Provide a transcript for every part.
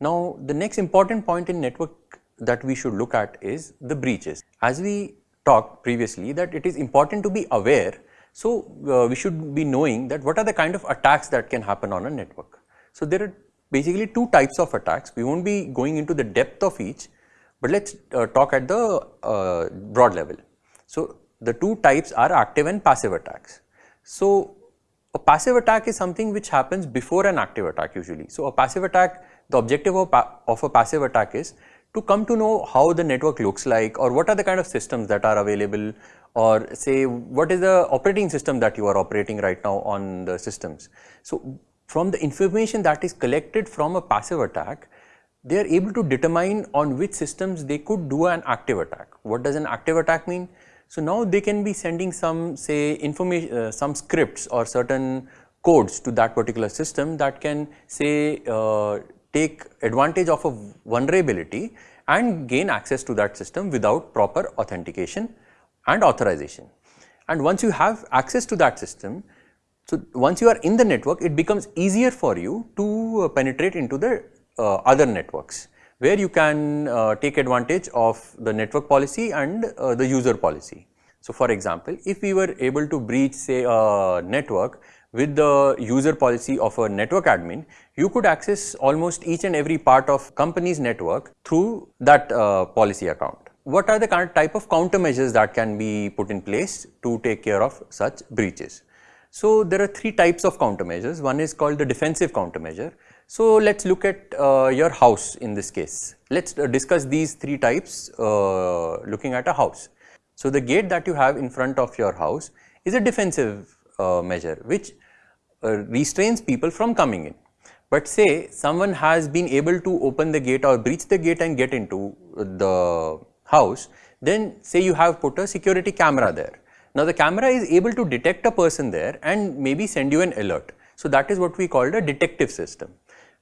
Now the next important point in network that we should look at is the breaches. As we talked previously that it is important to be aware, so uh, we should be knowing that what are the kind of attacks that can happen on a network. So there are basically two types of attacks, we not be going into the depth of each, but let us uh, talk at the uh, broad level. So the two types are active and passive attacks. So a passive attack is something which happens before an active attack usually. So a passive attack, the objective of, of a passive attack is to come to know how the network looks like or what are the kind of systems that are available or say what is the operating system that you are operating right now on the systems. So from the information that is collected from a passive attack, they are able to determine on which systems they could do an active attack. What does an active attack mean? So now they can be sending some say information, uh, some scripts or certain codes to that particular system that can say uh, take advantage of a vulnerability and gain access to that system without proper authentication and authorization. And once you have access to that system, so once you are in the network, it becomes easier for you to uh, penetrate into the uh, other networks where you can uh, take advantage of the network policy and uh, the user policy. So for example, if we were able to breach say a network with the user policy of a network admin, you could access almost each and every part of company's network through that uh, policy account. What are the kind of type of countermeasures that can be put in place to take care of such breaches? So there are three types of countermeasures. One is called the defensive countermeasure. So let us look at uh, your house in this case. Let us uh, discuss these three types uh, looking at a house. So the gate that you have in front of your house is a defensive uh, measure which uh, restrains people from coming in. But say someone has been able to open the gate or breach the gate and get into the house, then say you have put a security camera there. Now the camera is able to detect a person there and maybe send you an alert. So that is what we call a detective system.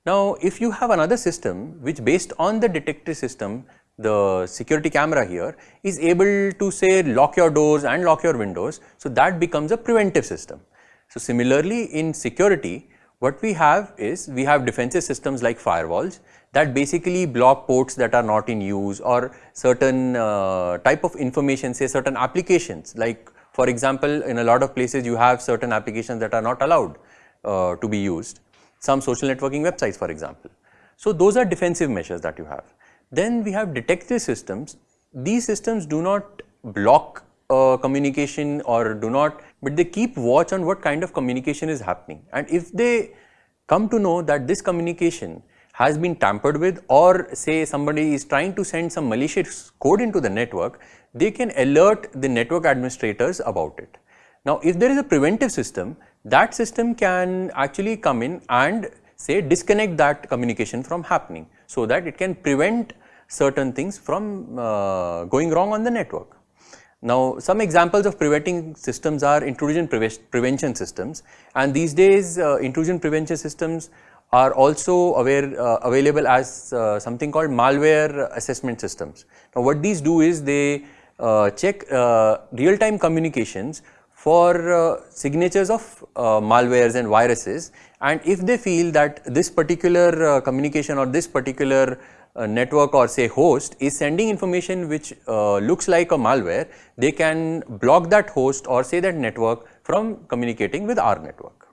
Now, if you have another system which based on the detective system, the security camera here is able to say lock your doors and lock your windows, so that becomes a preventive system. So similarly in security, what we have is we have defensive systems like firewalls that basically block ports that are not in use or certain uh, type of information say certain applications like for example in a lot of places you have certain applications that are not allowed uh, to be used some social networking websites for example. So those are defensive measures that you have. Then we have detective systems. These systems do not block uh, communication or do not, but they keep watch on what kind of communication is happening. And if they come to know that this communication has been tampered with or say somebody is trying to send some malicious code into the network, they can alert the network administrators about it. Now, if there is a preventive system, that system can actually come in and say disconnect that communication from happening so that it can prevent certain things from uh, going wrong on the network. Now, some examples of preventing systems are intrusion pre prevention systems and these days uh, intrusion prevention systems are also aware, uh, available as uh, something called malware assessment systems. Now, what these do is they uh, check uh, real time communications for uh, signatures of malwares and viruses and if they feel that this particular communication or this particular network or say host is sending information which looks like a malware, they can block that host or say that network from communicating with our network.